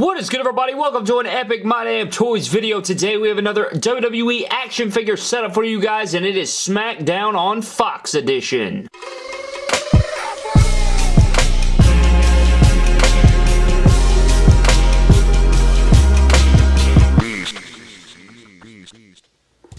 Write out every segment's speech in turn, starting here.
What is good everybody? Welcome to an Epic My Damn Toys video. Today we have another WWE action figure setup for you guys and it is SmackDown on Fox Edition.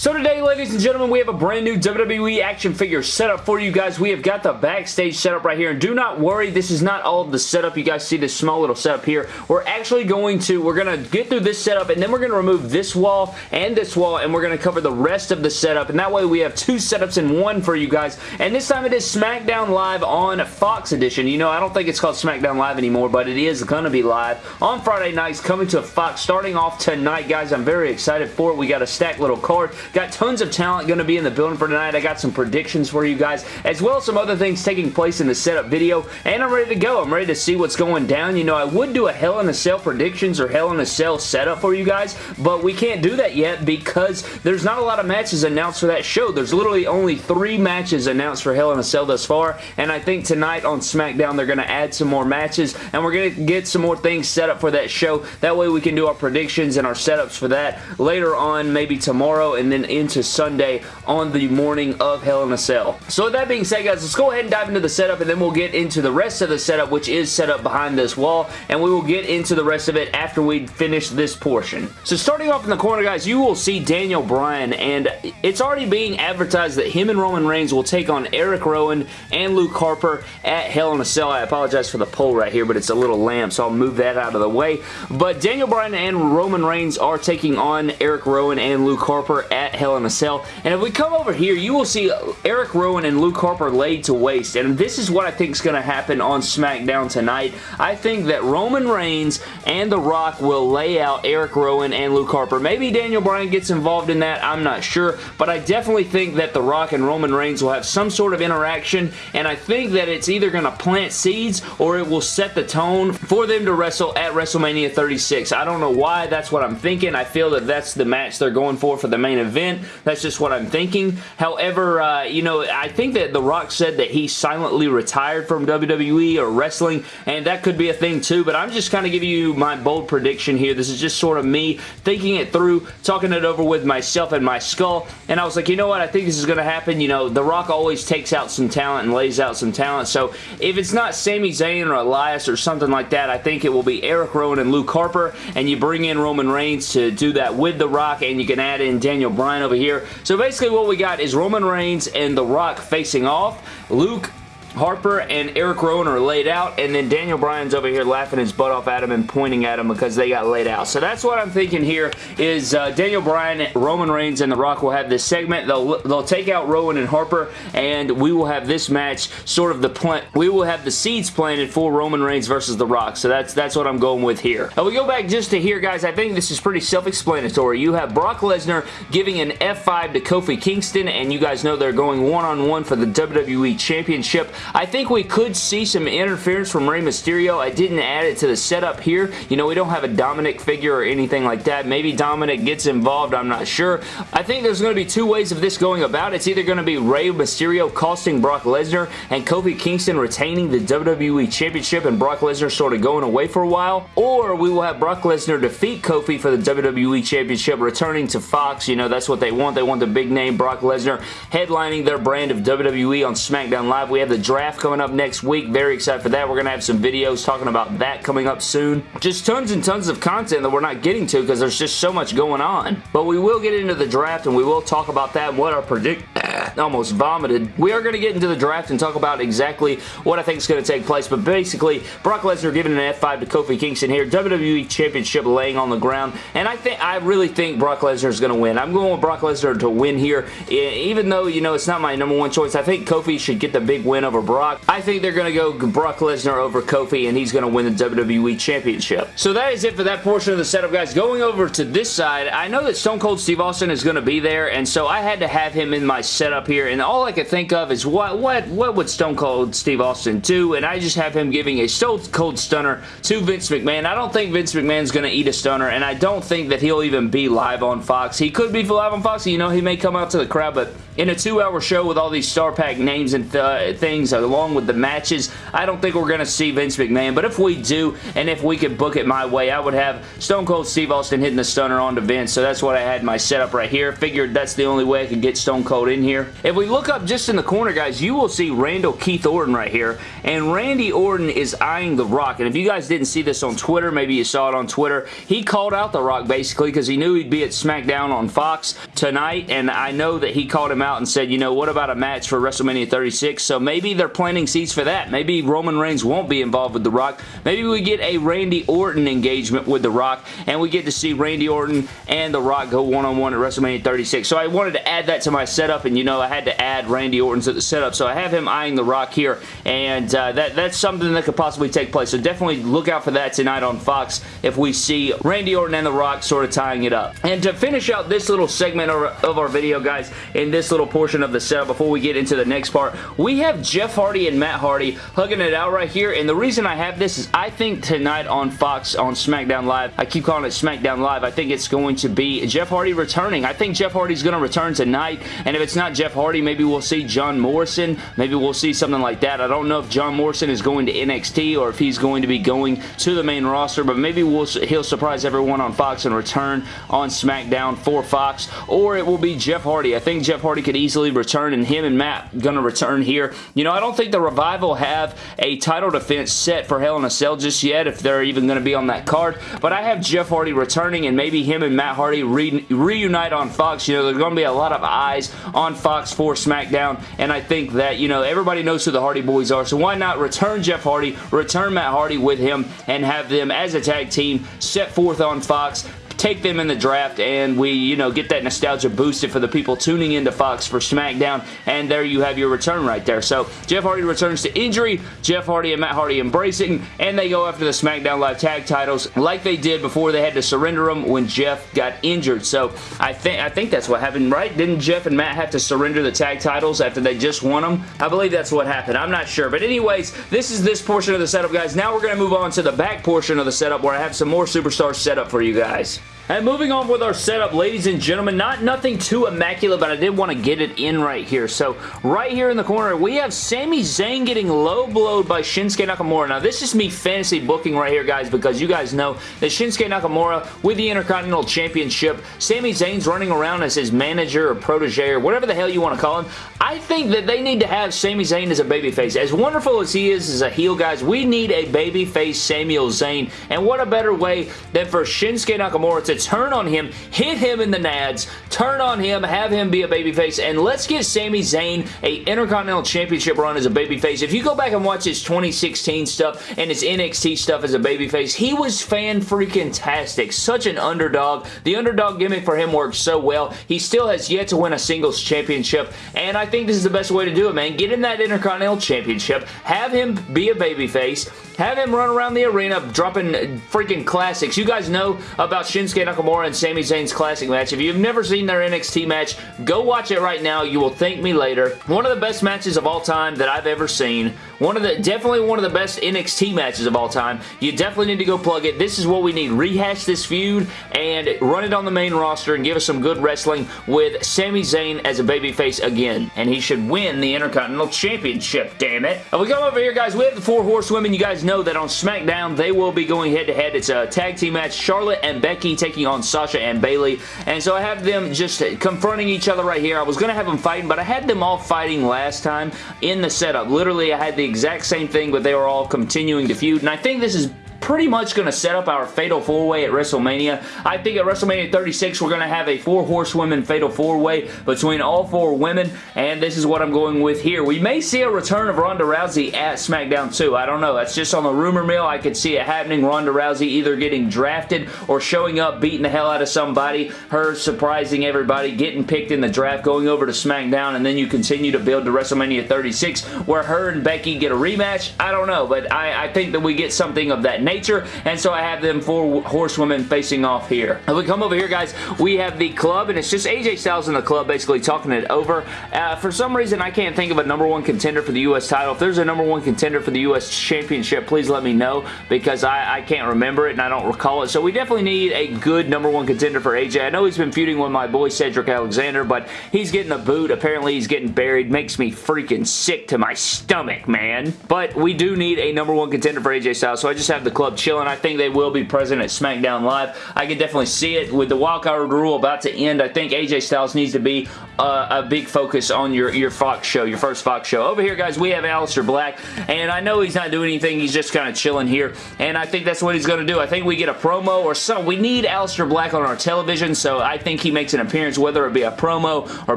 So today, ladies and gentlemen, we have a brand new WWE action figure setup for you guys. We have got the backstage setup right here, and do not worry, this is not all of the setup. You guys see this small little setup here. We're actually going to, we're going to get through this setup, and then we're going to remove this wall and this wall, and we're going to cover the rest of the setup, and that way we have two setups in one for you guys, and this time it is SmackDown Live on Fox Edition. You know, I don't think it's called SmackDown Live anymore, but it is going to be live on Friday nights, coming to Fox, starting off tonight, guys. I'm very excited for it. We got a stacked little card. Got tons of talent going to be in the building for tonight. I got some predictions for you guys, as well as some other things taking place in the setup video, and I'm ready to go. I'm ready to see what's going down. You know, I would do a Hell in a Cell predictions or Hell in a Cell setup for you guys, but we can't do that yet because there's not a lot of matches announced for that show. There's literally only three matches announced for Hell in a Cell thus far, and I think tonight on SmackDown they're going to add some more matches, and we're going to get some more things set up for that show. That way we can do our predictions and our setups for that later on, maybe tomorrow, and then into Sunday on the morning of Hell in a Cell. So with that being said, guys, let's go ahead and dive into the setup, and then we'll get into the rest of the setup, which is set up behind this wall, and we will get into the rest of it after we finish this portion. So starting off in the corner, guys, you will see Daniel Bryan, and it's already being advertised that him and Roman Reigns will take on Eric Rowan and Luke Harper at Hell in a Cell. I apologize for the pole right here, but it's a little lamp, so I'll move that out of the way. But Daniel Bryan and Roman Reigns are taking on Eric Rowan and Luke Harper at Hell in a Cell. And if we come over here, you will see Eric Rowan and Luke Harper laid to waste. And this is what I think is going to happen on SmackDown tonight. I think that Roman Reigns and The Rock will lay out Eric Rowan and Luke Harper. Maybe Daniel Bryan gets involved in that. I'm not sure. But I definitely think that The Rock and Roman Reigns will have some sort of interaction. And I think that it's either going to plant seeds or it will set the tone for them to wrestle at WrestleMania 36. I don't know why. That's what I'm thinking. I feel that that's the match they're going for for the main event. That's just what I'm thinking. However, uh, you know, I think that The Rock said that he silently retired from WWE or wrestling, and that could be a thing too, but I'm just kind of giving you my bold prediction here. This is just sort of me thinking it through, talking it over with myself and my skull, and I was like, you know what, I think this is going to happen. You know, The Rock always takes out some talent and lays out some talent, so if it's not Sami Zayn or Elias or something like that, I think it will be Eric Rowan and Luke Harper, and you bring in Roman Reigns to do that with The Rock, and you can add in Daniel Bryan over here. So basically what we got is Roman Reigns and The Rock facing off. Luke Harper and Eric Rowan are laid out, and then Daniel Bryan's over here laughing his butt off at him and pointing at him because they got laid out. So that's what I'm thinking here is uh, Daniel Bryan, Roman Reigns, and The Rock will have this segment. They'll, they'll take out Rowan and Harper, and we will have this match sort of the plant. We will have the seeds planted for Roman Reigns versus The Rock. So that's that's what I'm going with here. Now we go back just to here, guys. I think this is pretty self-explanatory. You have Brock Lesnar giving an F5 to Kofi Kingston, and you guys know they're going one-on-one -on -one for the WWE Championship. I think we could see some interference from Rey Mysterio. I didn't add it to the setup here. You know, we don't have a Dominic figure or anything like that. Maybe Dominic gets involved. I'm not sure. I think there's going to be two ways of this going about. It's either going to be Rey Mysterio costing Brock Lesnar and Kofi Kingston retaining the WWE Championship and Brock Lesnar sort of going away for a while, or we will have Brock Lesnar defeat Kofi for the WWE Championship, returning to Fox. You know, that's what they want. They want the big name Brock Lesnar headlining their brand of WWE on SmackDown Live. We have the draft coming up next week. Very excited for that. We're going to have some videos talking about that coming up soon. Just tons and tons of content that we're not getting to because there's just so much going on. But we will get into the draft and we will talk about that and what our predict... almost vomited. We are going to get into the draft and talk about exactly what I think is going to take place. But basically, Brock Lesnar giving an F5 to Kofi Kingston here. WWE Championship laying on the ground. And I think I really think Brock Lesnar is going to win. I'm going with Brock Lesnar to win here. Even though, you know, it's not my number one choice. I think Kofi should get the big win over Brock. I think they're going to go Brock Lesnar over Kofi and he's going to win the WWE Championship. So that is it for that portion of the setup, guys. Going over to this side, I know that Stone Cold Steve Austin is going to be there, and so I had to have him in my setup here, and all I could think of is what what what would Stone Cold Steve Austin do, and I just have him giving a Stone Cold Stunner to Vince McMahon. I don't think Vince McMahon's going to eat a stunner, and I don't think that he'll even be live on Fox. He could be live on Fox, you know, he may come out to the crowd, but in a two-hour show with all these star pack names and th things along with the matches, I don't think we're going to see Vince McMahon, but if we do, and if we could book it my way, I would have Stone Cold Steve Austin hitting the stunner onto Vince, so that's what I had my setup right here. Figured that's the only way I could get Stone Cold in here. If we look up just in the corner, guys, you will see Randall Keith Orton right here, and Randy Orton is eyeing The Rock, and if you guys didn't see this on Twitter, maybe you saw it on Twitter, he called out The Rock basically because he knew he'd be at SmackDown on Fox tonight, and I know that he called him out and said, you know, what about a match for WrestleMania 36? So maybe they're planting seeds for that. Maybe Roman Reigns won't be involved with The Rock. Maybe we get a Randy Orton engagement with The Rock, and we get to see Randy Orton and The Rock go one-on-one -on -one at WrestleMania 36. So I wanted to add that to my setup, and you know, I had to add Randy Orton to the setup. So I have him eyeing The Rock here, and uh, that, that's something that could possibly take place. So definitely look out for that tonight on Fox if we see Randy Orton and The Rock sort of tying it up. And to finish out this little segment of our video, guys, in this little portion of the setup before we get into the next part, we have Jeff Hardy and Matt Hardy hugging it out right here, and the reason I have this is I think tonight on Fox on SmackDown Live, I keep calling it SmackDown Live, I think it's going to be Jeff Hardy returning. I think Jeff Hardy's going to return tonight, and if it's not Jeff Hardy, maybe we'll see John Morrison, maybe we'll see something like that. I don't know if John Morrison is going to NXT or if he's going to be going to the main roster, but maybe we'll, he'll surprise everyone on Fox and return on SmackDown for Fox, or it will be Jeff Hardy. I think Jeff Hardy could easily return, and him and Matt going to return here. You know, I don't think the Revival have a title defense set for Hell in a Cell just yet, if they're even going to be on that card, but I have Jeff Hardy returning, and maybe him and Matt Hardy re reunite on Fox. You know, there's going to be a lot of eyes on Fox for SmackDown, and I think that, you know, everybody knows who the Hardy Boys are, so why not return Jeff Hardy, return Matt Hardy with him, and have them as a tag team set forth on Fox take them in the draft and we, you know, get that nostalgia boosted for the people tuning into Fox for SmackDown and there you have your return right there. So Jeff Hardy returns to injury, Jeff Hardy and Matt Hardy embracing and they go after the SmackDown Live tag titles like they did before they had to surrender them when Jeff got injured. So I think I think that's what happened, right? Didn't Jeff and Matt have to surrender the tag titles after they just won them? I believe that's what happened. I'm not sure. But anyways, this is this portion of the setup, guys. Now we're going to move on to the back portion of the setup where I have some more superstars set up for you guys. And moving on with our setup, ladies and gentlemen, not nothing too immaculate, but I did want to get it in right here. So right here in the corner, we have Sami Zayn getting low blowed by Shinsuke Nakamura. Now, this is me fantasy booking right here, guys, because you guys know that Shinsuke Nakamura with the Intercontinental Championship, Sami Zayn's running around as his manager or protege or whatever the hell you want to call him. I think that they need to have Sami Zayn as a babyface. As wonderful as he is as a heel, guys, we need a babyface Samuel Zayn. And what a better way than for Shinsuke Nakamura to turn on him, hit him in the nads, turn on him, have him be a babyface, and let's get Sami Zayn a Intercontinental Championship run as a babyface. If you go back and watch his 2016 stuff and his NXT stuff as a babyface, he was fan-freaking-tastic. Such an underdog. The underdog gimmick for him works so well. He still has yet to win a singles championship, and I think this is the best way to do it, man. Get in that Intercontinental Championship, have him be a babyface, have him run around the arena dropping freaking classics. You guys know about Shinsuke Nakamura and Sami Zayn's classic match. If you've never seen their NXT match, go watch it right now. You will thank me later. One of the best matches of all time that I've ever seen. One of the Definitely one of the best NXT matches of all time. You definitely need to go plug it. This is what we need. Rehash this feud and run it on the main roster and give us some good wrestling with Sami Zayn as a babyface again. And he should win the Intercontinental Championship, damn it. If we come over here, guys, we have the Four Horsewomen. You guys know know that on SmackDown, they will be going head-to-head. -head. It's a tag team match. Charlotte and Becky taking on Sasha and Bayley. And so I have them just confronting each other right here. I was going to have them fighting, but I had them all fighting last time in the setup. Literally, I had the exact same thing, but they were all continuing to feud. And I think this is pretty much going to set up our Fatal 4-Way at WrestleMania. I think at WrestleMania 36, we're going to have a four horsewomen Fatal 4-Way between all four women, and this is what I'm going with here. We may see a return of Ronda Rousey at SmackDown too. I don't know. That's just on the rumor mill. I could see it happening. Ronda Rousey either getting drafted or showing up, beating the hell out of somebody, her surprising everybody, getting picked in the draft, going over to SmackDown, and then you continue to build to WrestleMania 36 where her and Becky get a rematch. I don't know, but I, I think that we get something of that nature, and so I have them four horsewomen facing off here. If we come over here, guys, we have the club, and it's just AJ Styles in the club basically talking it over. Uh, for some reason, I can't think of a number one contender for the U.S. title. If there's a number one contender for the U.S. Championship, please let me know because I, I can't remember it and I don't recall it. So we definitely need a good number one contender for AJ. I know he's been feuding with my boy Cedric Alexander, but he's getting a boot. Apparently, he's getting buried. Makes me freaking sick to my stomach, man. But we do need a number one contender for AJ Styles, so I just have the club chilling. I think they will be present at SmackDown Live. I can definitely see it. With the wildcard rule about to end, I think AJ Styles needs to be uh, a big focus on your, your Fox show, your first Fox show. Over here, guys, we have Aleister Black, and I know he's not doing anything. He's just kind of chilling here, and I think that's what he's going to do. I think we get a promo or some. We need Aleister Black on our television, so I think he makes an appearance, whether it be a promo or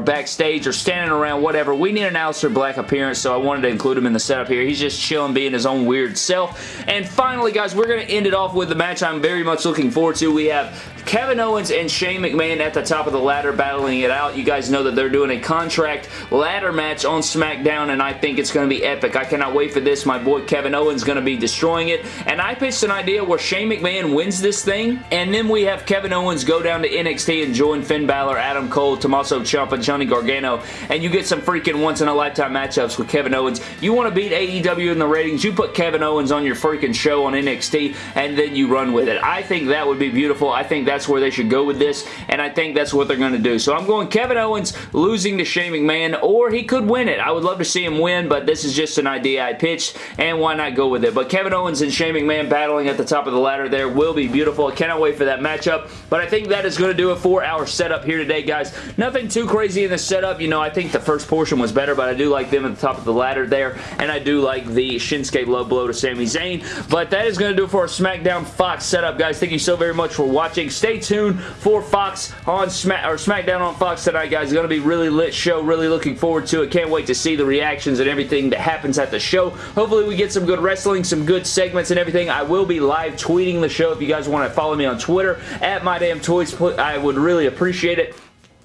backstage or standing around, whatever. We need an Aleister Black appearance, so I wanted to include him in the setup here. He's just chilling, being his own weird self. And finally, guys, we're going to end it off with the match I'm very much looking forward to. We have Kevin Owens and Shane McMahon at the top of the ladder battling it out. You guys know that they're doing a contract ladder match on SmackDown, and I think it's going to be epic. I cannot wait for this. My boy Kevin Owens is going to be destroying it, and I pitched an idea where Shane McMahon wins this thing, and then we have Kevin Owens go down to NXT and join Finn Balor, Adam Cole, Tommaso Ciampa, Johnny Gargano, and you get some freaking once-in-a-lifetime matchups with Kevin Owens. You want to beat AEW in the ratings, you put Kevin Owens on your freaking show on NXT, and then you run with it. I think that would be beautiful. I think that's where they should go with this, and I think that's what they're going to do. So I'm going Kevin Owens losing to Shane McMahon, or he could win it. I would love to see him win, but this is just an idea I pitched, and why not go with it? But Kevin Owens and Shane McMahon battling at the top of the ladder there will be beautiful. I cannot wait for that matchup, but I think that is going to do it for our setup here today, guys. Nothing too crazy in the setup. You know, I think the first portion was better, but I do like them at the top of the ladder there, and I do like the Shinsuke low blow to Sami Zayn, but that is going to do it for our SmackDown Fox setup, guys. Thank you so very much for watching. Stay tuned for Fox on Smack or SmackDown on Fox tonight, guys. Going to be really lit show. Really looking forward to it. Can't wait to see the reactions and everything that happens at the show. Hopefully we get some good wrestling, some good segments and everything. I will be live tweeting the show if you guys want to follow me on Twitter at MyDamnToys. I would really appreciate it.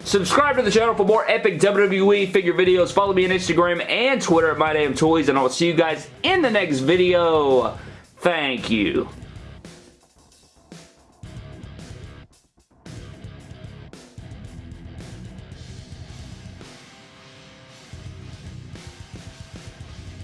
Subscribe to the channel for more epic WWE figure videos. Follow me on Instagram and Twitter at MyDamnToys, and I'll see you guys in the next video. Thank you.